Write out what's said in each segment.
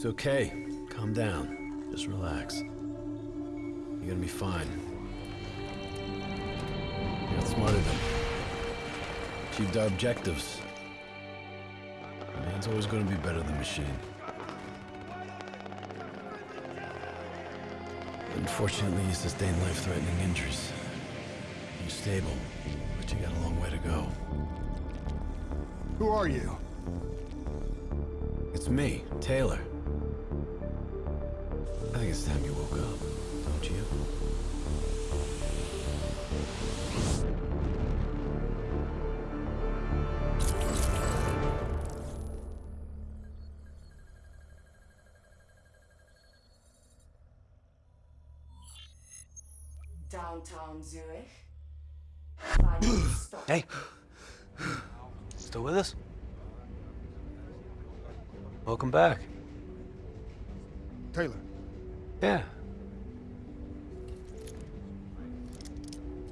It's okay. Calm down. Just relax. You're gonna be fine. You're smarter than Achieved our objectives. Man's always gonna be better than machine. Unfortunately, you sustained life-threatening injuries. You're stable, but you got a long way to go. Who are you? It's me, Taylor. Yeah.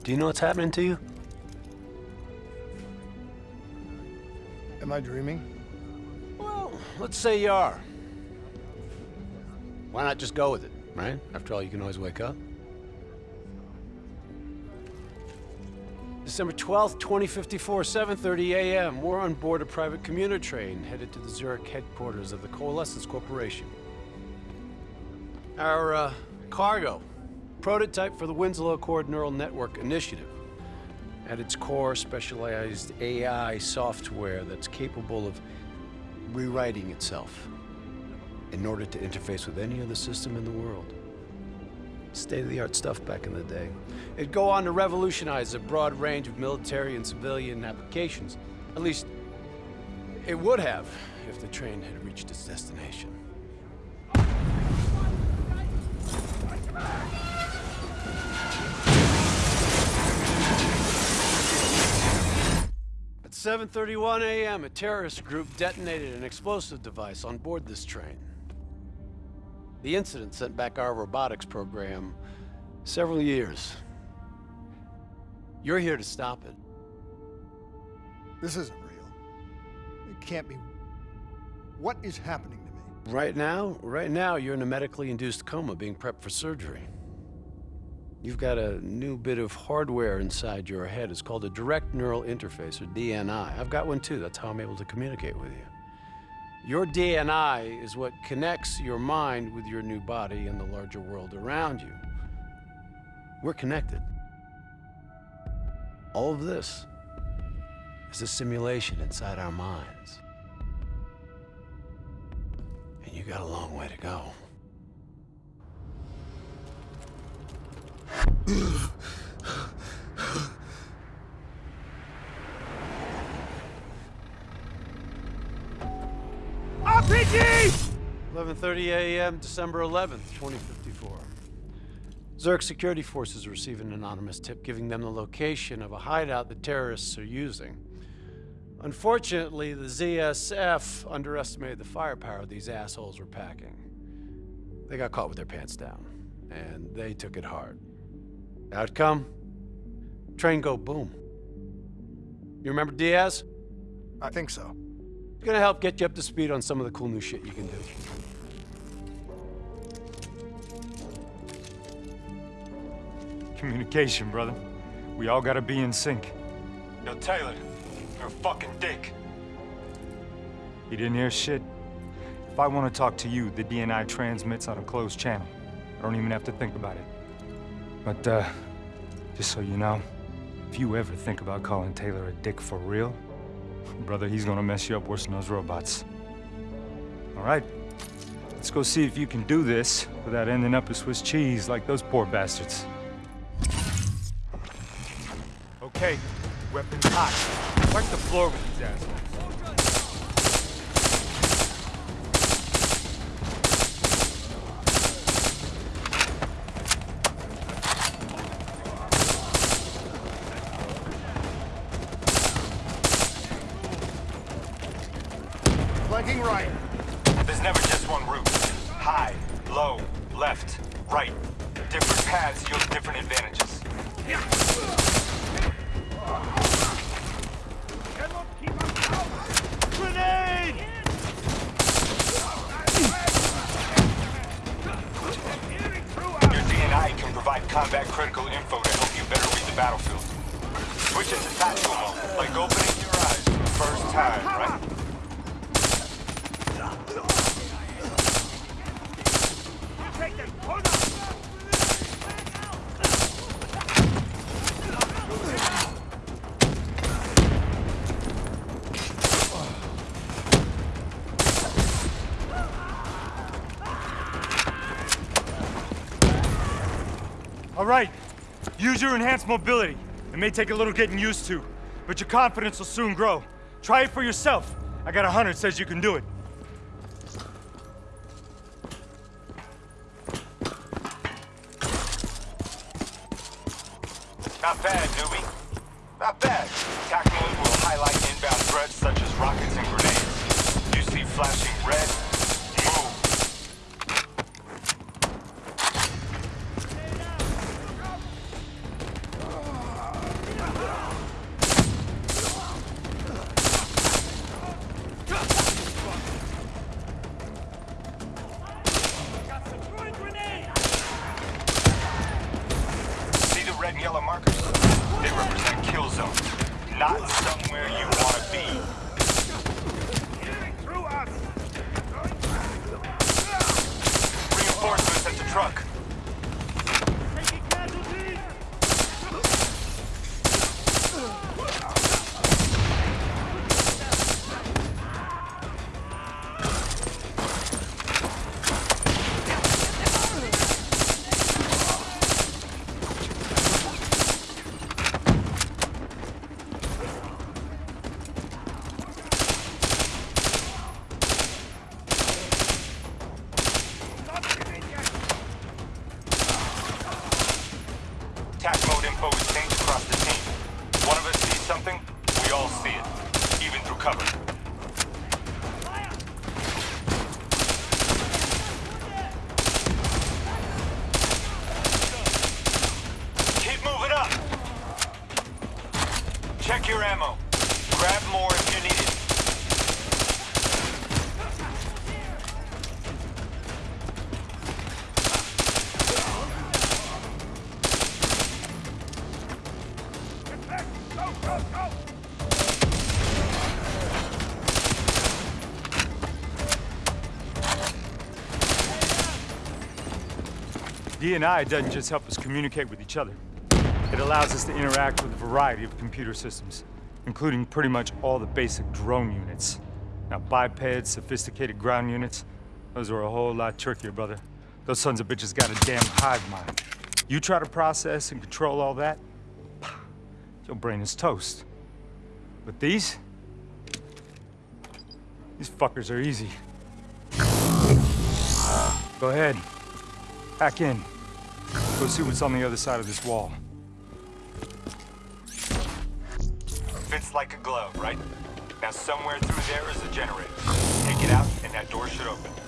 Do you know what's happening to you? Am I dreaming? Well, let's say you are. Why not just go with it, right? After all, you can always wake up. December 12th, 2054, 7.30 a.m. We're on board a private commuter train headed to the Zurich headquarters of the Coalescence Corporation. Our uh, cargo, prototype for the Winslow Accord Neural Network Initiative. At its core, specialized AI software that's capable of rewriting itself in order to interface with any other system in the world. State-of-the-art stuff back in the day. It'd go on to revolutionize a broad range of military and civilian applications. At least, it would have if the train had reached its destination. 7.31 a.m., a terrorist group detonated an explosive device on board this train. The incident sent back our robotics program several years. You're here to stop it. This isn't real. It can't be. What is happening to me? Right now, right now, you're in a medically induced coma being prepped for surgery. You've got a new bit of hardware inside your head. It's called a direct neural interface, or DNI. I've got one too. That's how I'm able to communicate with you. Your DNI is what connects your mind with your new body and the larger world around you. We're connected. All of this is a simulation inside our minds. And you got a long way to go. RPG! 11:30 a.m., December 11th, 2054. Zurich security forces receive an anonymous tip giving them the location of a hideout the terrorists are using. Unfortunately, the ZSF underestimated the firepower these assholes were packing. They got caught with their pants down, and they took it hard. Outcome? Train go boom. You remember Diaz? I think so. It's gonna help get you up to speed on some of the cool new shit you can do. Communication, brother. We all gotta be in sync. Yo, Taylor, you're a fucking dick. You didn't hear shit? If I want to talk to you, the DNI transmits on a closed channel. I don't even have to think about it. But, uh, just so you know, if you ever think about calling Taylor a dick for real, brother, he's gonna mess you up worse than those robots. All right? Let's go see if you can do this without ending up a Swiss cheese like those poor bastards. Okay, weapons hot. Wipe the floor with these assholes. Flanking right. There's never just one route. High, low, left, right. Different paths yield different advantages. Grenade! combat critical info to help you better read the battlefield. Switch it to tactical mode, like opening your eyes time, right? All right, use your enhanced mobility. It may take a little getting used to, but your confidence will soon grow. Try it for yourself. I got a hunter says you can do it. Not bad, newbie. Not bad. Attack mode will highlight inbound threats such as rockets and grenades. You see flashing red? Move. See the red and yellow markers? They represent kill zones, not somewhere you want to be. Reinforcements at the truck. Attack mode info is changed across the team. One of us sees something, we all see it, even through cover. Keep moving up. Check your ammo. Grab more if you need it. DNI doesn't just help us communicate with each other. It allows us to interact with a variety of computer systems, including pretty much all the basic drone units. Now, bipeds, sophisticated ground units, those are a whole lot trickier, brother. Those sons of bitches got a damn hive mind. You try to process and control all that, your brain is toast. But these? These fuckers are easy. Go ahead. Hack in. Go see what's on the other side of this wall. Fits like a glove, right? Now somewhere through there is a generator. Take it out and that door should open.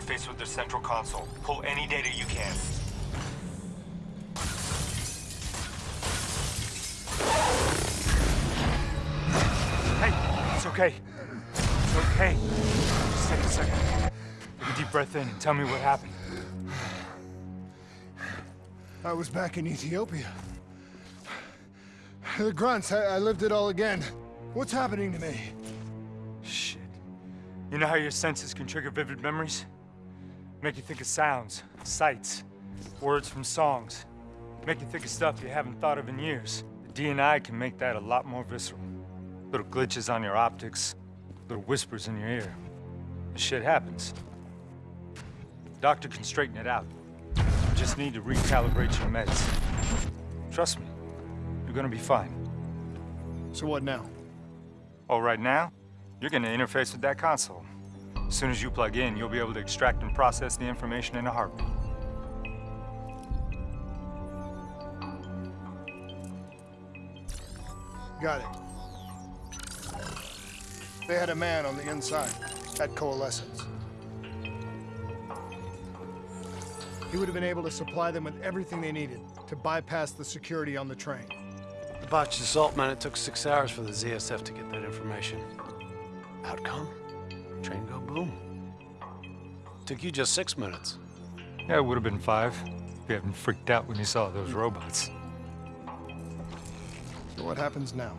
Interface with the central console. Pull any data you can. Hey, it's okay. It's okay. Just take a second. Take a deep breath in and tell me what happened. I was back in Ethiopia. The grunts, I, I lived it all again. What's happening to me? Shit. You know how your senses can trigger vivid memories? Make you think of sounds, sights, words from songs. Make you think of stuff you haven't thought of in years. The DNI can make that a lot more visceral. Little glitches on your optics, little whispers in your ear. This shit happens. Doctor can straighten it out. You just need to recalibrate your meds. Trust me, you're gonna be fine. So what now? Oh, right now, you're gonna interface with that console. As soon as you plug in, you'll be able to extract and process the information in a heartbeat. Got it. They had a man on the inside at Coalescence. He would have been able to supply them with everything they needed to bypass the security on the train. The botched assault, man, it took six hours for the ZSF to get that information. Outcome? Train go boom. Took you just six minutes. Yeah, it would have been five if you hadn't freaked out when you saw those robots. So what happens now?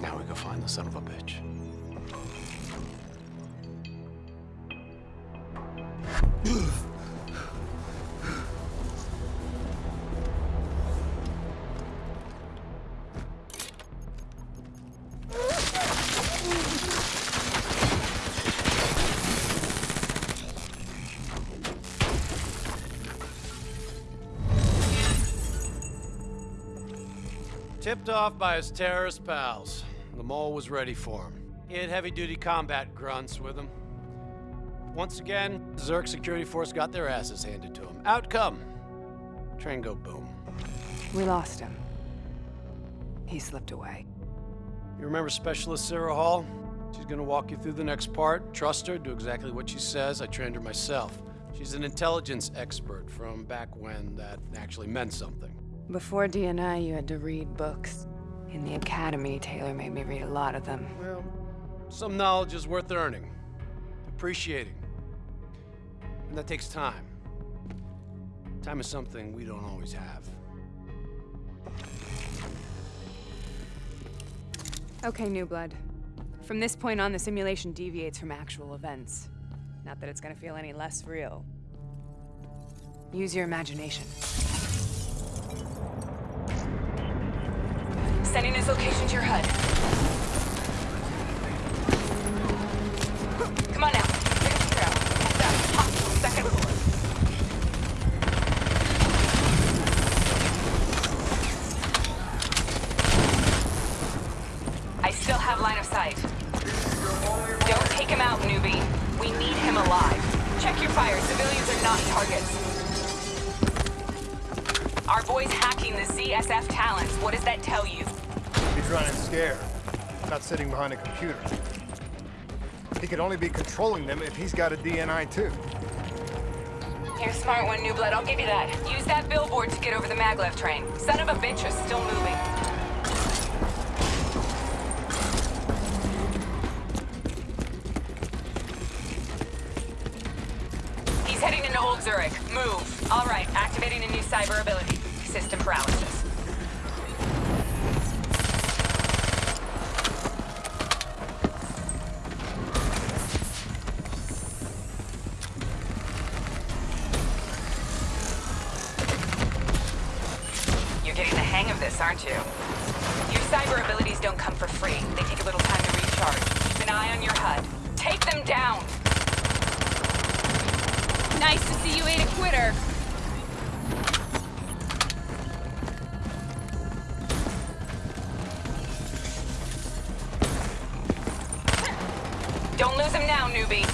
Now we go find the son of a bitch. Tipped off by his terrorist pals, the mole was ready for him. He had heavy-duty combat grunts with him. Once again, Zurich security force got their asses handed to him. Outcome: train go boom. We lost him. He slipped away. You remember Specialist Sarah Hall? She's gonna walk you through the next part. Trust her, do exactly what she says. I trained her myself. She's an intelligence expert from back when that actually meant something. Before DNI, you had to read books. In the academy, Taylor made me read a lot of them. Well, some knowledge is worth earning, appreciating. And that takes time. Time is something we don't always have. Okay, New Blood. From this point on, the simulation deviates from actual events. Not that it's gonna feel any less real. Use your imagination. Sending his location to your HUD. Not sitting behind a computer. He could only be controlling them if he's got a DNI too. You're a smart one, New Blood. I'll give you that. Use that billboard to get over the maglev train. Son of a bitch is still moving. He's He's heading into Old Zurich. Move. All right, activating a new cyber ability. System paralysis. Don't lose him now, newbie.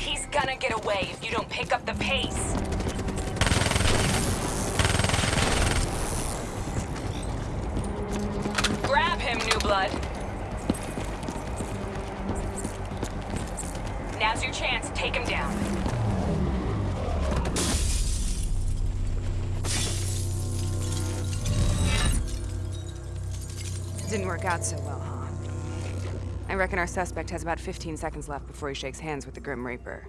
He's gonna get away if you don't pick up the pace. Grab him, new blood. Now's your chance. Take him down. Out so well, huh? I reckon our suspect has about 15 seconds left before he shakes hands with the Grim Reaper.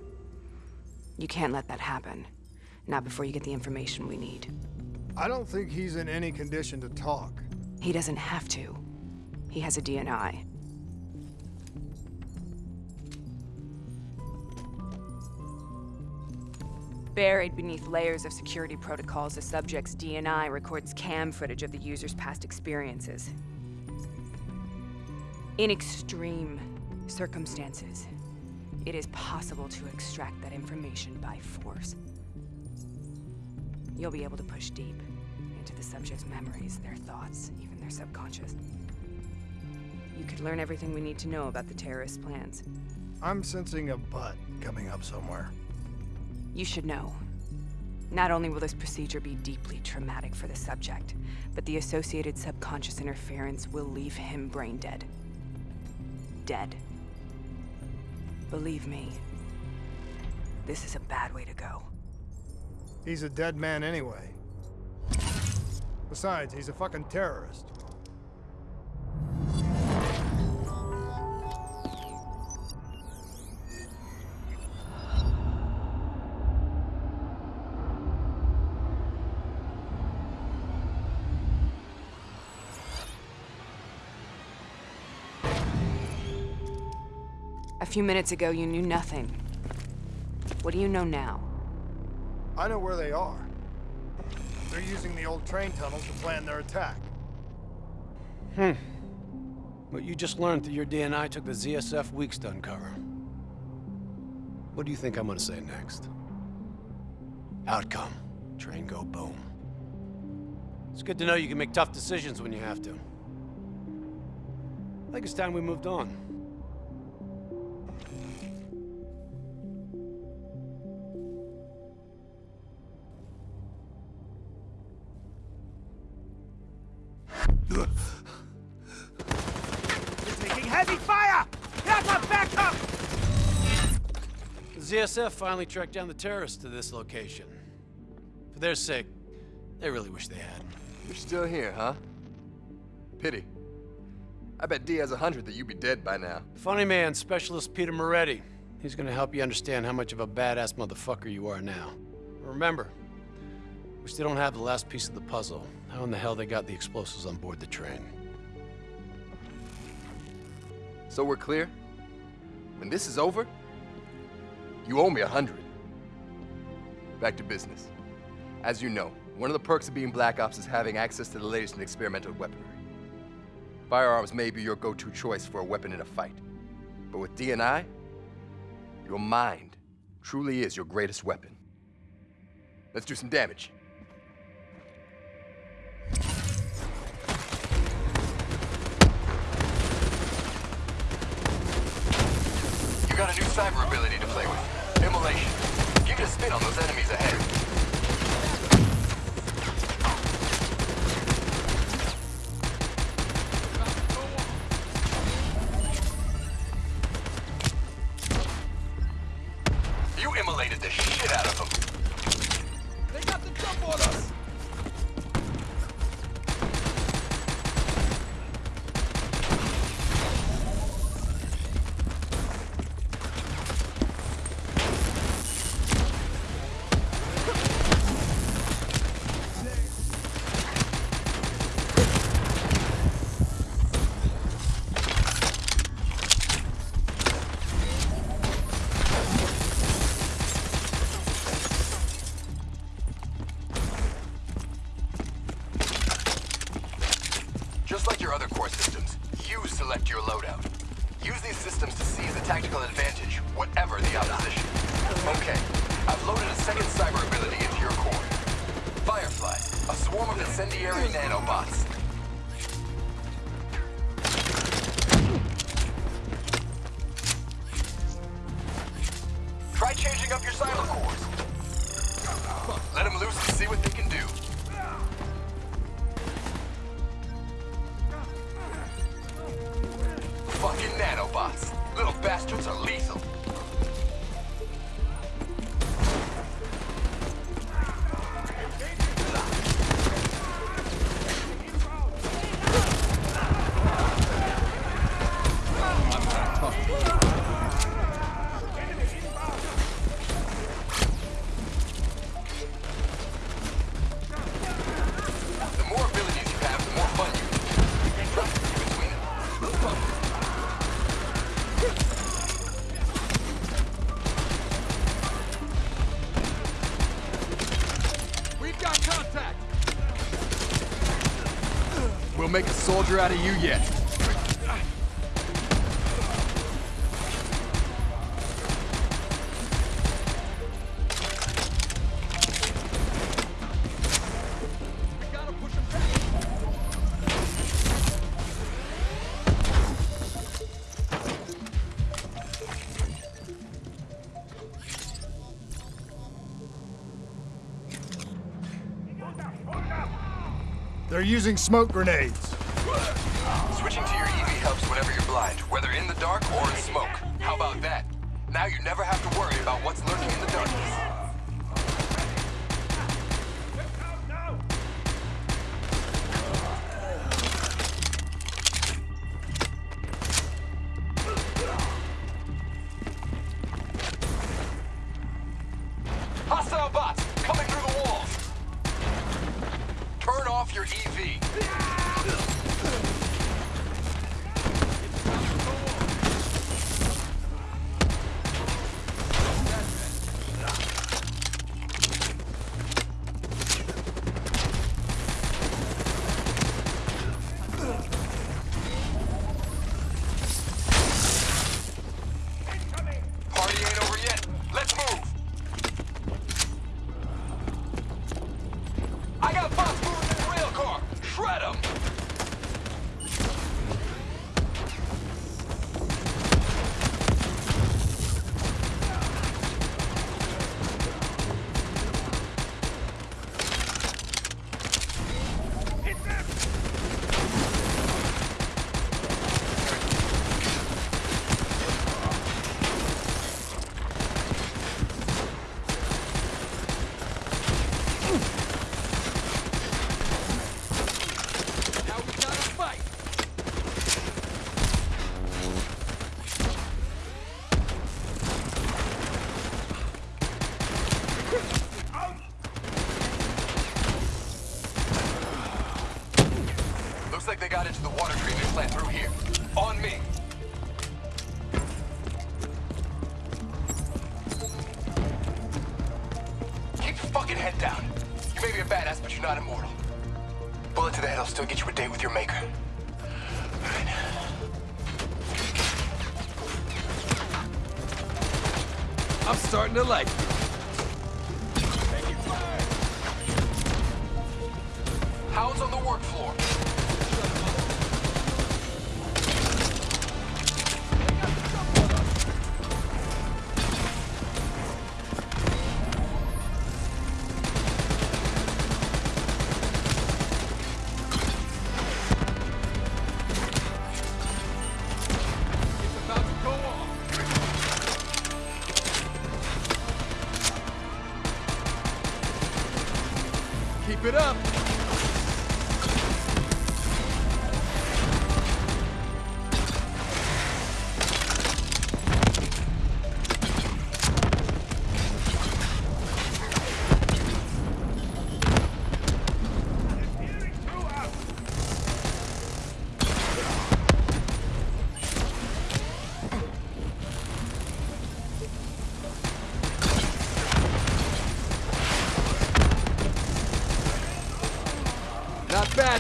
You can't let that happen. Not before you get the information we need. I don't think he's in any condition to talk. He doesn't have to. He has a DNI. Buried beneath layers of security protocols, the subject's DNI records cam footage of the user's past experiences. In extreme circumstances, it is possible to extract that information by force. You'll be able to push deep into the subject's memories, their thoughts, even their subconscious. You could learn everything we need to know about the terrorist plans. I'm sensing a butt coming up somewhere. You should know. Not only will this procedure be deeply traumatic for the subject, but the associated subconscious interference will leave him brain dead. Dead. Believe me, this is a bad way to go. He's a dead man anyway. Besides, he's a fucking terrorist. A few minutes ago, you knew nothing. What do you know now? I know where they are. They're using the old train tunnels to plan their attack. Hmm. What you just learned through your DNI took the ZSF weeks to uncover. What do you think I'm gonna say next? Outcome. Train go boom. It's good to know you can make tough decisions when you have to. I think it's time we moved on. Finally tracked down the terrorists to this location. For their sake, they really wish they hadn't. You're still here, huh? Pity. I bet D has a hundred that you'd be dead by now. Funny man, Specialist Peter Maretti. He's gonna help you understand how much of a badass motherfucker you are now. Remember, we still don't have the last piece of the puzzle. How in the hell they got the explosives on board the train? So we're clear? When this is over, you owe me a hundred. Back to business. As you know, one of the perks of being Black Ops is having access to the latest in experimental weaponry. Firearms may be your go-to choice for a weapon in a fight. But with DNI, your mind truly is your greatest weapon. Let's do some damage. You got a new cyber ability to play with. Immolation. Give it a spin on those enemies ahead. You immolated the shit out of them. They got the jump on us! Changing up your. Let them loose and see what they soldier out of you yet. They're using smoke grenades. Switching to your EV helps whenever you're blind, whether in the dark or in smoke. How about that? Now you never have to worry about what's lurking in the darkness. Got into the water treatment plant through here. On me. Keep your fucking head down. You may be a badass, but you're not immortal. Bullet to the head will still get you a date with your maker. I'm starting to like you. Hounds on the work floor.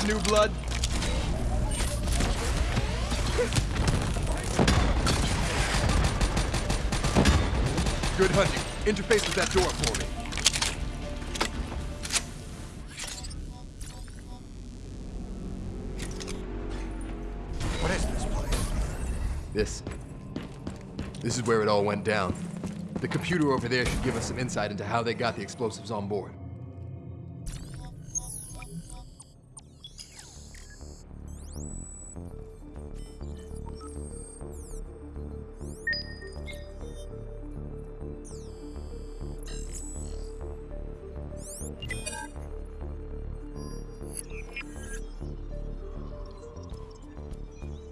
new blood? Good hunting. Interface with that door for me. What is this place? This. This is where it all went down. The computer over there should give us some insight into how they got the explosives on board.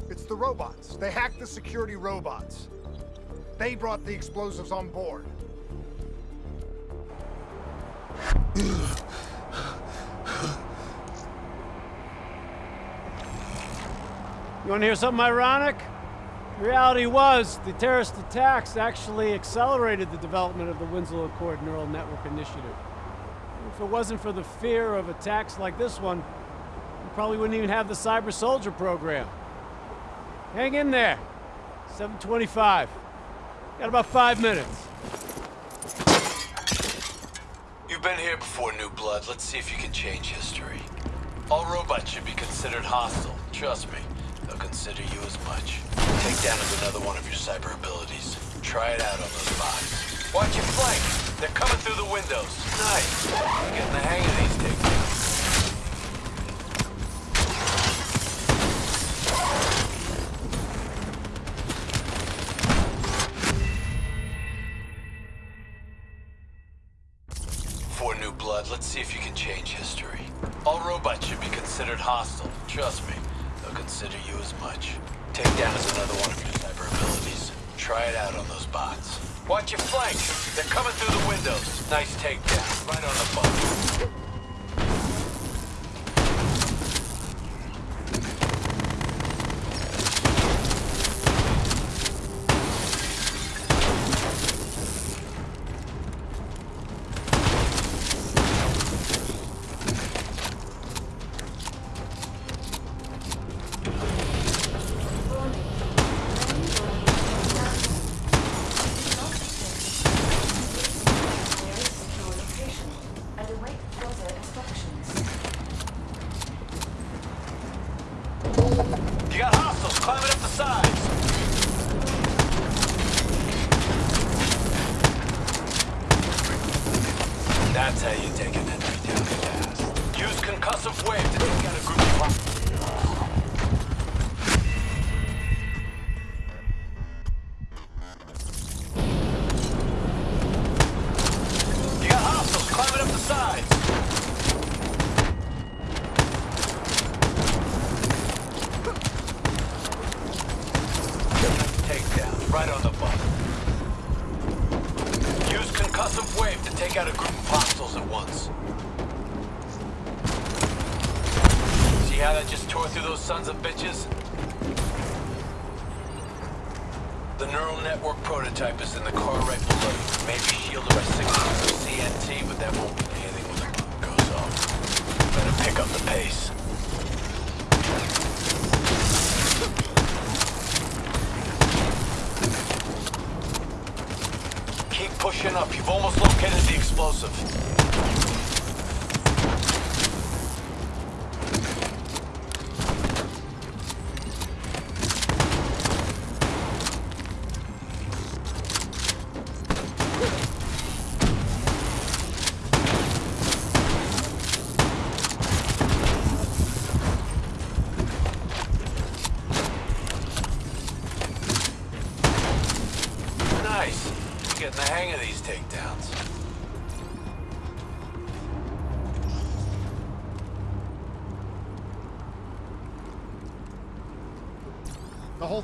It's the robots. They hacked the security robots. They brought the explosives on board. Want to hear something ironic? Reality was, the terrorist attacks actually accelerated the development of the Winslow Accord Neural Network Initiative. If it wasn't for the fear of attacks like this one, we probably wouldn't even have the Cyber Soldier program. Hang in there. 725. Got about five minutes. You've been here before, New Blood. Let's see if you can change history. All robots should be considered hostile. Trust me, consider you as much. Takedown is another one of your cyber abilities. Try it out on those bots. Watch your flank. They're coming through the windows. Nice. Getting the hang of these takedowns. For New Blood, let's see if you can change history. All robots should be considered hostile. Trust me, consider you as much. Is another one of your cyber abilities. Try it out on those bots. Watch your flank. They're coming through the windows. Nice takedown.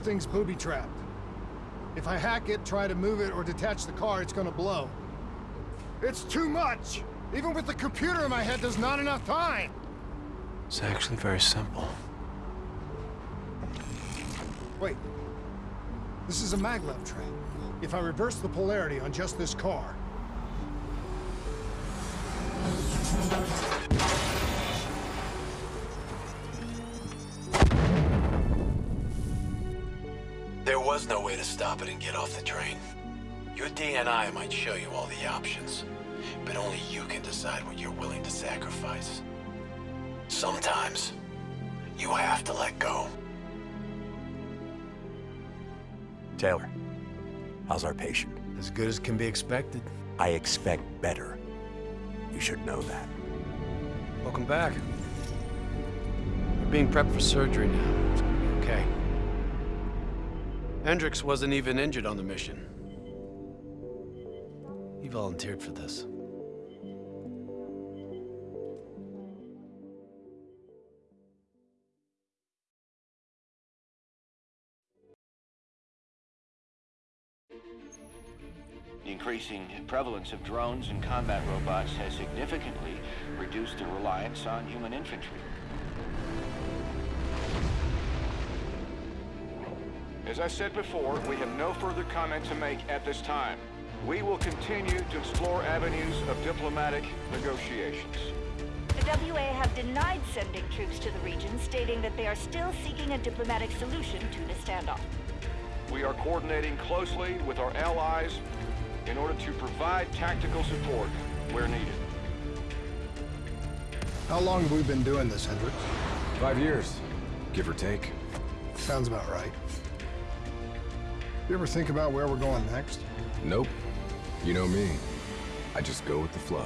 Thing's booby-trapped. If I hack it, try to move it, or detach the car, it's gonna blow. It's too much! Even with the computer in my head, there's not enough time! It's actually very simple. Wait. This is a maglev trap. If I reverse the polarity on just this car, was no way to stop it and get off the train. Your DNI might show you all the options, but only you can decide what you're willing to sacrifice. Sometimes, you have to let go. Taylor, how's our patient? As good as can be expected. I expect better. You should know that. Welcome back. You're being prepped for surgery now. It's gonna be okay. Hendricks wasn't even injured on the mission. He volunteered for this. The increasing prevalence of drones and combat robots has significantly reduced the reliance on human infantry. As I said before, we have no further comment to make at this time. We will continue to explore avenues of diplomatic negotiations. The WA have denied sending troops to the region, stating that they are still seeking a diplomatic solution to the standoff. We are coordinating closely with our allies in order to provide tactical support where needed. How long have we been doing this, Hendricks? Five years, give or take. Sounds about right. You ever think about where we're going next? Nope. You know me. I just go with the flow.